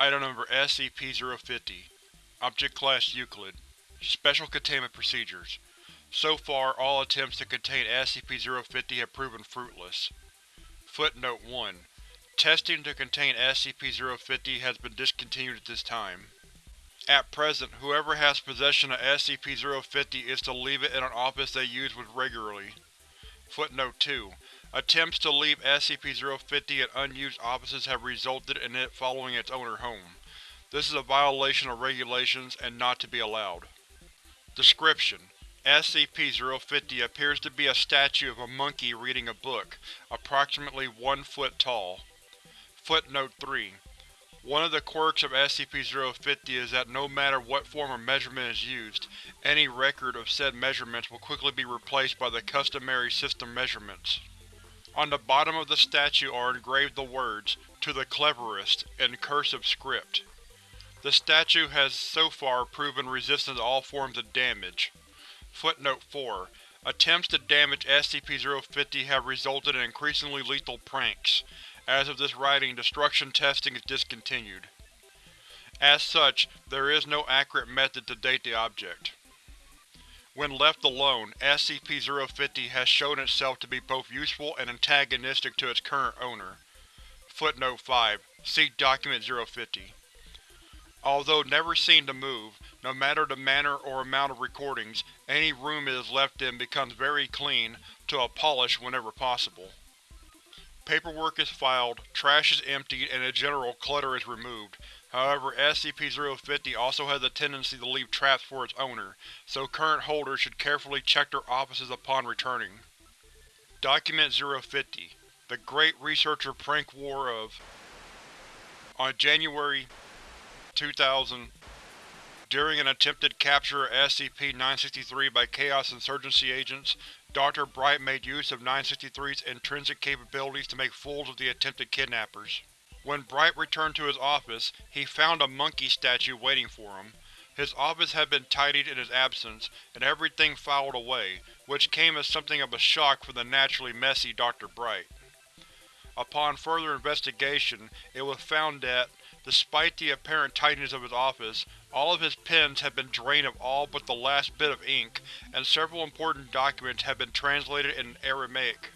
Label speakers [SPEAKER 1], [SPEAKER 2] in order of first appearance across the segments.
[SPEAKER 1] Item Number SCP-050 Object Class Euclid Special Containment Procedures So far, all attempts to contain SCP-050 have proven fruitless. Footnote 1. Testing to contain SCP-050 has been discontinued at this time. At present, whoever has possession of SCP-050 is to leave it in an office they use with regularly. Footnote 2. Attempts to leave SCP-050 in unused offices have resulted in it following its owner home. This is a violation of regulations and not to be allowed. Description: SCP-050 appears to be a statue of a monkey reading a book, approximately one foot tall. Footnote 3. One of the quirks of SCP-050 is that no matter what form of measurement is used, any record of said measurements will quickly be replaced by the customary system measurements. On the bottom of the statue are engraved the words, To the Cleverest, in cursive script. The statue has so far proven resistant to all forms of damage. Footnote 4. Attempts to damage SCP-050 have resulted in increasingly lethal pranks. As of this writing, destruction testing is discontinued. As such, there is no accurate method to date the object. When left alone, SCP-050 has shown itself to be both useful and antagonistic to its current owner. Footnote 5. See Document 050. Although never seen to move, no matter the manner or amount of recordings, any room it is left in becomes very clean, to a polish whenever possible. Paperwork is filed, trash is emptied, and in general clutter is removed, However, SCP-050 also has a tendency to leave traps for its owner, so current holders should carefully check their offices upon returning. Document 050 The Great Researcher Prank War of On January 2000, during an attempted capture of SCP-963 by Chaos Insurgency agents, Dr. Bright made use of 963's intrinsic capabilities to make fools of the attempted kidnappers. When Bright returned to his office, he found a monkey statue waiting for him. His office had been tidied in his absence, and everything filed away, which came as something of a shock for the naturally messy Dr. Bright. Upon further investigation, it was found that, despite the apparent tidiness of his office, all of his pens had been drained of all but the last bit of ink, and several important documents had been translated in Aramaic.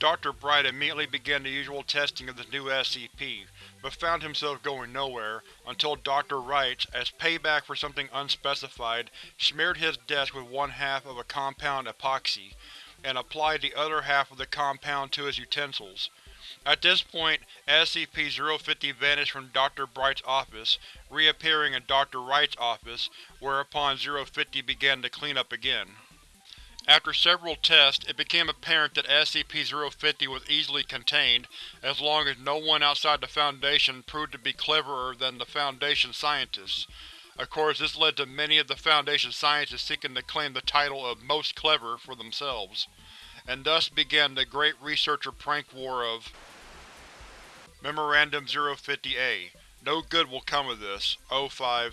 [SPEAKER 1] Dr. Bright immediately began the usual testing of the new SCP, but found himself going nowhere, until Dr. Wright, as payback for something unspecified, smeared his desk with one half of a compound epoxy, and applied the other half of the compound to his utensils. At this point, SCP-050 vanished from Dr. Bright's office, reappearing in Dr. Wright's office, whereupon 050 began to clean up again. After several tests, it became apparent that SCP-050 was easily contained, as long as no one outside the Foundation proved to be cleverer than the Foundation scientists. Of course, this led to many of the Foundation scientists seeking to claim the title of Most Clever for themselves. And thus began the Great Researcher Prank War of Memorandum 050-A. No good will come of this. O5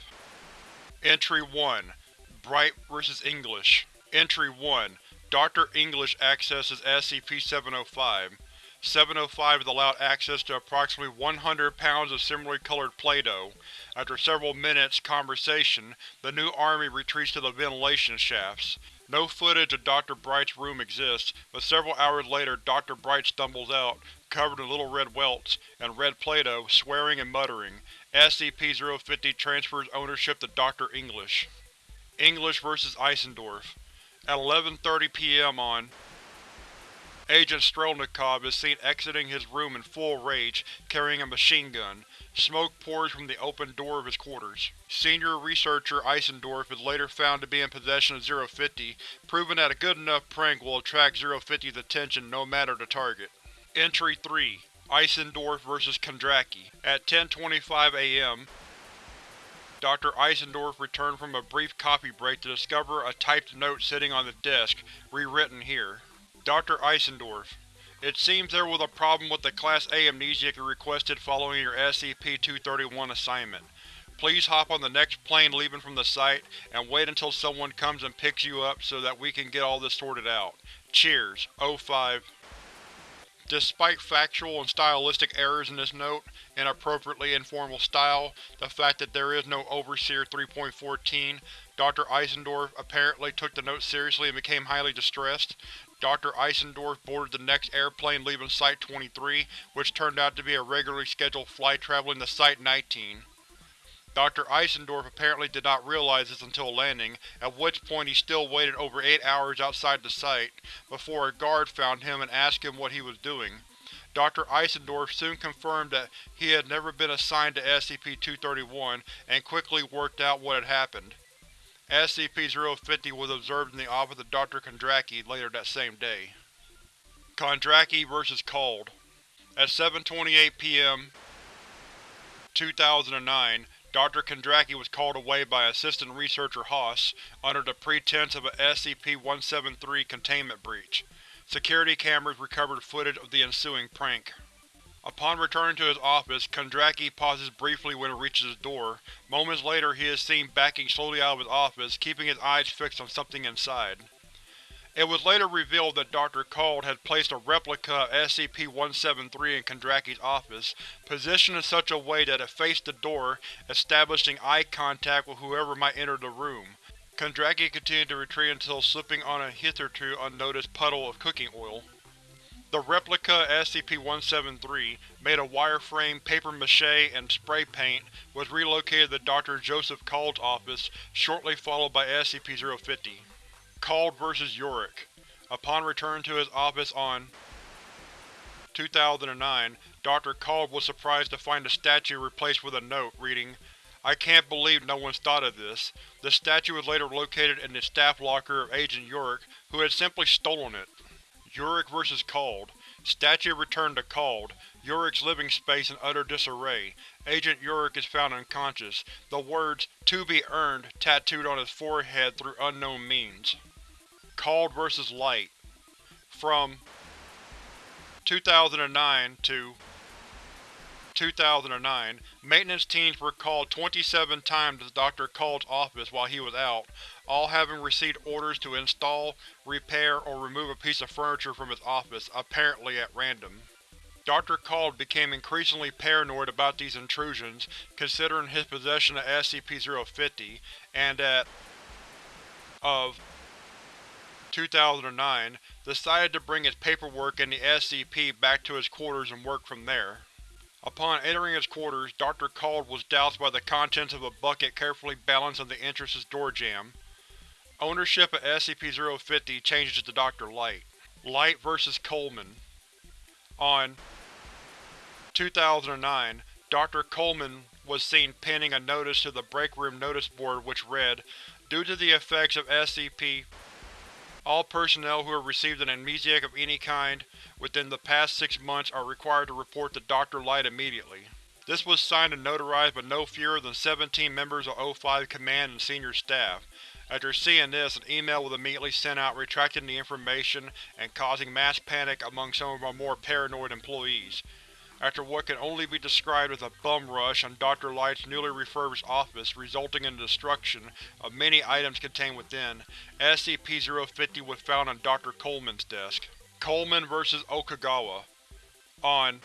[SPEAKER 1] Entry 1 Bright vs. English Entry 1 Dr. English accesses SCP-705. 705 is allowed access to approximately 100 pounds of similarly colored Play-Doh. After several minutes' conversation, the new army retreats to the ventilation shafts. No footage of Dr. Bright's room exists, but several hours later Dr. Bright stumbles out, covered in little red welts, and red Play-Doh, swearing and muttering. SCP-050 transfers ownership to Dr. English. English vs. Eisendorf at 11.30 p.m. on Agent Strelnikov is seen exiting his room in full rage, carrying a machine gun. Smoke pours from the open door of his quarters. Senior Researcher Eisendorf is later found to be in possession of 050, proving that a good enough prank will attract 050's attention no matter the target. Entry 3 Eisendorf vs. Kondraki At 10.25 am, Dr. Eisendorf returned from a brief coffee break to discover a typed note sitting on the desk, rewritten here. Dr. Eisendorf, It seems there was a problem with the Class A amnesiac you requested following your SCP-231 assignment. Please hop on the next plane leaving from the site, and wait until someone comes and picks you up so that we can get all this sorted out. Cheers. O5 Despite factual and stylistic errors in this note, inappropriately informal style, the fact that there is no Overseer 3.14, Dr. Eisendorf apparently took the note seriously and became highly distressed. Dr. Eisendorf boarded the next airplane leaving Site-23, which turned out to be a regularly scheduled flight traveling to Site-19. Dr. Eisendorf apparently did not realize this until landing, at which point he still waited over eight hours outside the site, before a guard found him and asked him what he was doing. Dr. Eisendorf soon confirmed that he had never been assigned to SCP-231 and quickly worked out what had happened. SCP-050 was observed in the office of Dr. Kondraki later that same day. Kondraki vs. Cald At 7.28 p.m. 2009, Dr. Kondraki was called away by Assistant Researcher Haas under the pretense of a SCP-173 containment breach. Security cameras recovered footage of the ensuing prank. Upon returning to his office, Kondraki pauses briefly when he reaches his door. Moments later he is seen backing slowly out of his office, keeping his eyes fixed on something inside. It was later revealed that Dr. Cald had placed a replica of SCP-173 in Kondraki's office, positioned in such a way that it faced the door, establishing eye contact with whoever might enter the room. Kondraki continued to retreat until slipping on a hitherto unnoticed puddle of cooking oil. The replica SCP-173, made of wireframe, papier-mâché, and spray paint, was relocated to Dr. Joseph Cald's office, shortly followed by SCP-050. Cald vs. Yorick Upon return to his office on 2009, Dr. Cald was surprised to find the statue replaced with a note, reading, I can't believe no one's thought of this. The statue was later located in the staff locker of Agent Yorick, who had simply stolen it. Yorick vs. Cald Statue returned to Cald. Yorick's living space in utter disarray. Agent Yorick is found unconscious, the words, To be earned, tattooed on his forehead through unknown means. Cald vs. Light From 2009 to 2009, maintenance teams were called 27 times to Dr. Cald's office while he was out, all having received orders to install, repair, or remove a piece of furniture from his office, apparently at random. Dr. Cald became increasingly paranoid about these intrusions, considering his possession of SCP-050, and at of 2009, decided to bring his paperwork and the SCP back to his quarters and work from there. Upon entering his quarters, Dr. Cald was doused by the contents of a bucket carefully balanced on the entrance's door jamb. Ownership of SCP-050 changes to Dr. Light. Light vs. Coleman On 2009, Dr. Coleman was seen pinning a notice to the break room notice board which read, Due to the effects of SCP, all personnel who have received an amnesiac of any kind within the past six months are required to report to Dr. Light immediately. This was signed and notarized by no fewer than 17 members of O5 Command and senior staff. After seeing this, an email was immediately sent out retracting the information and causing mass panic among some of our more paranoid employees. After what can only be described as a bum rush on Dr. Light's newly refurbished office resulting in the destruction of many items contained within, SCP-050 was found on Dr. Coleman's desk. Coleman vs. Okagawa On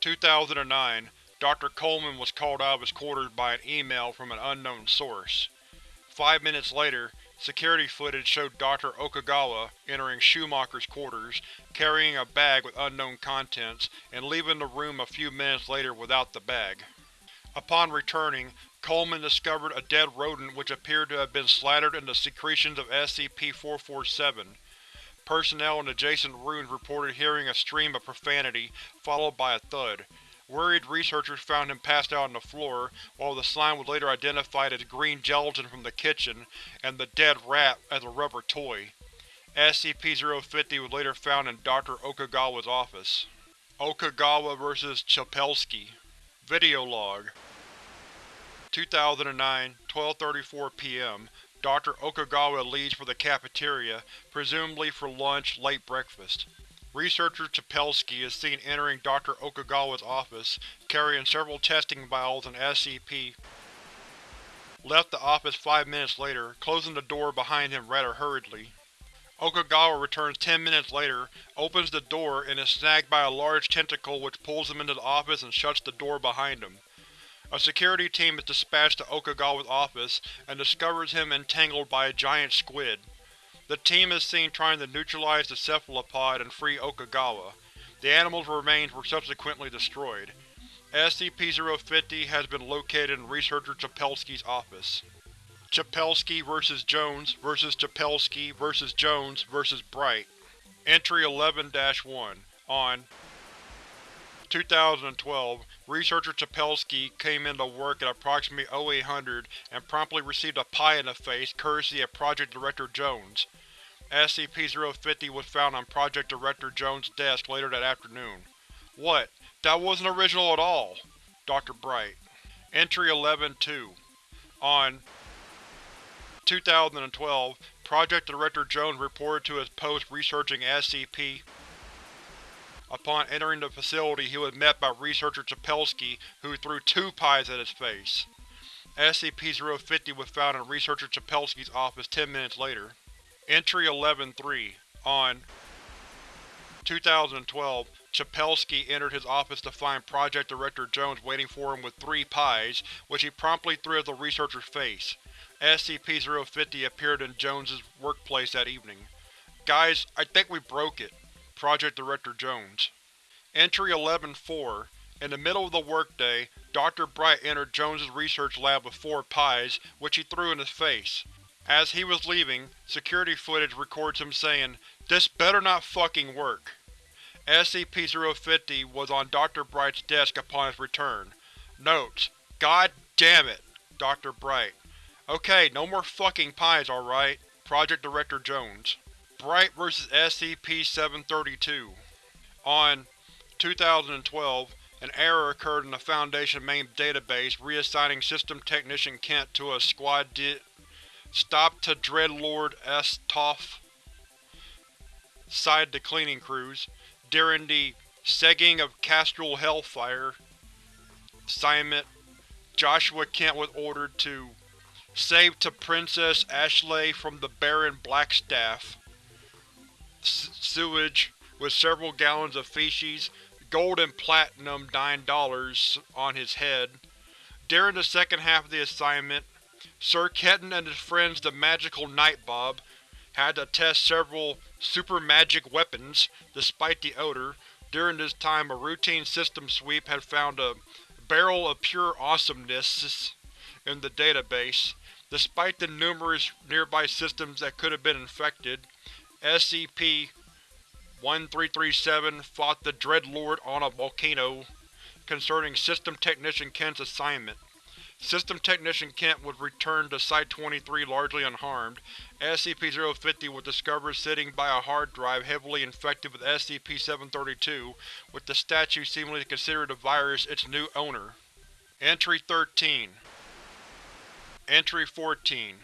[SPEAKER 1] 2009, Dr. Coleman was called out of his quarters by an email from an unknown source. Five minutes later, security footage showed Dr. Okagawa entering Schumacher's quarters, carrying a bag with unknown contents, and leaving the room a few minutes later without the bag. Upon returning, Coleman discovered a dead rodent which appeared to have been slathered in the secretions of SCP-447. Personnel in adjacent rooms reported hearing a stream of profanity, followed by a thud. Worried researchers found him passed out on the floor, while the slime was later identified as green gelatin from the kitchen, and the dead rat as a rubber toy. SCP-050 was later found in Dr. Okagawa's office. Okagawa vs. Chapelsky Video log 2009, 12.34 p.m. Dr. Okagawa leaves for the cafeteria, presumably for lunch late breakfast. Researcher Chapelsky is seen entering Dr. Okagawa's office, carrying several testing vials and SCP. Left the office five minutes later, closing the door behind him rather hurriedly. Okagawa returns ten minutes later, opens the door, and is snagged by a large tentacle which pulls him into the office and shuts the door behind him. A security team is dispatched to Okagawa's office and discovers him entangled by a giant squid. The team is seen trying to neutralize the cephalopod and free Okagawa. The animal's remains were subsequently destroyed. SCP-050 has been located in Researcher Chapelsky's office. Chapelsky vs. Jones vs. Chapelsky vs. Jones vs. Bright Entry 11-1 On 2012, researcher Chapelsky came into work at approximately 0800 and promptly received a pie in the face courtesy of Project Director Jones. SCP-050 was found on Project Director Jones' desk later that afternoon. What? That wasn't original at all! Dr. Bright Entry 11-2 On 2012, Project Director Jones reported to his post researching SCP. Upon entering the facility he was met by researcher Chapelsky, who threw two pies at his face. SCP-050 was found in researcher Chapelsky's office ten minutes later. Entry 11-3 On 2012, Chapelsky entered his office to find Project Director Jones waiting for him with three pies, which he promptly threw at the researcher's face. SCP-050 appeared in Jones's workplace that evening. Guys, I think we broke it. Project Director Jones. Entry 11-4 In the middle of the workday, Dr. Bright entered Jones's research lab with four pies, which he threw in his face. As he was leaving, security footage records him saying, This better not fucking work. SCP-050 was on Dr. Bright's desk upon his return. Notes: God damn it, Dr. Bright. Okay, no more fucking pies, alright? Project Director Jones. Bright vs. SCP-732 On 2012, an error occurred in the Foundation main database reassigning System Technician Kent to a Squad D Stop to Dreadlord S. Toff side the cleaning crews. During the Segging of Castle Hellfire assignment, Joshua Kent was ordered to Save to Princess Ashley from the Baron Blackstaff. S sewage, with several gallons of feces, gold and platinum nine dollars on his head. During the second half of the assignment, Sir Kenton and his friends the Magical Nightbob had to test several super magic weapons, despite the odor. During this time a routine system sweep had found a barrel of pure awesomeness in the database. Despite the numerous nearby systems that could have been infected, SCP-1337 fought the Dreadlord on a volcano. Concerning System Technician Kent's assignment, System Technician Kent was returned to Site-23 largely unharmed. SCP-050 was discovered sitting by a hard drive heavily infected with SCP-732, with the statue seemingly considered the virus its new owner. Entry 13 Entry 14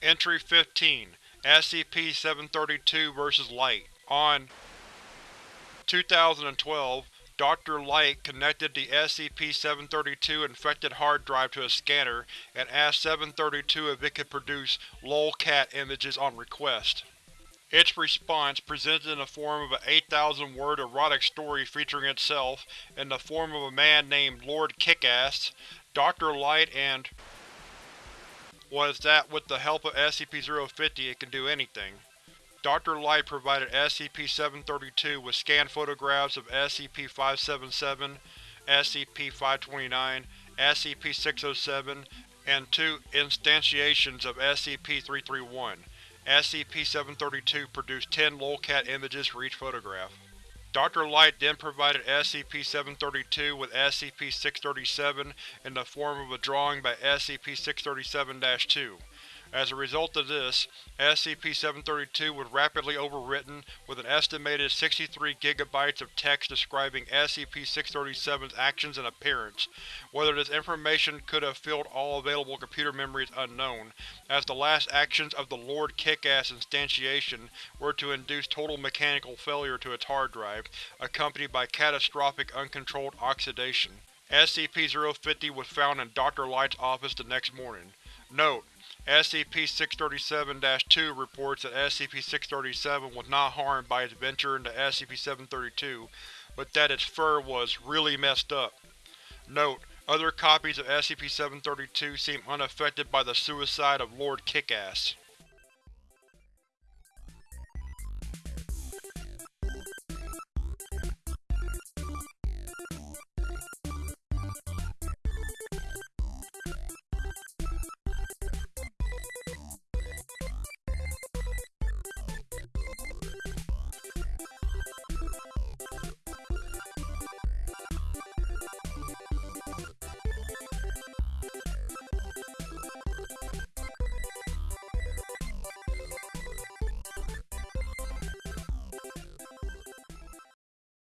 [SPEAKER 1] Entry 15 SCP-732 vs. Light On 2012, Dr. Light connected the SCP-732 infected hard drive to a scanner and asked 732 if it could produce lolcat images on request. Its response, presented in the form of an 8,000-word erotic story featuring itself, in the form of a man named Lord Kickass, Dr. Light and was that with the help of SCP-050 it can do anything. Dr. Light provided SCP-732 with scanned photographs of SCP-577, SCP-529, SCP-607, and two instantiations of SCP-331. SCP-732 produced 10 lolcat images for each photograph. Dr. Light then provided SCP-732 with SCP-637 in the form of a drawing by SCP-637-2. As a result of this, SCP-732 was rapidly overwritten with an estimated 63 GB of text describing SCP-637's actions and appearance. Whether this information could have filled all available computer memory is unknown, as the last actions of the Lord Kickass instantiation were to induce total mechanical failure to its hard drive, accompanied by catastrophic uncontrolled oxidation. SCP-050 was found in Dr. Light's office the next morning. Note: SCP-637-2 reports that SCP-637 was not harmed by its venture into SCP-732, but that its fur was really messed up. Note: Other copies of SCP-732 seem unaffected by the suicide of Lord Kickass.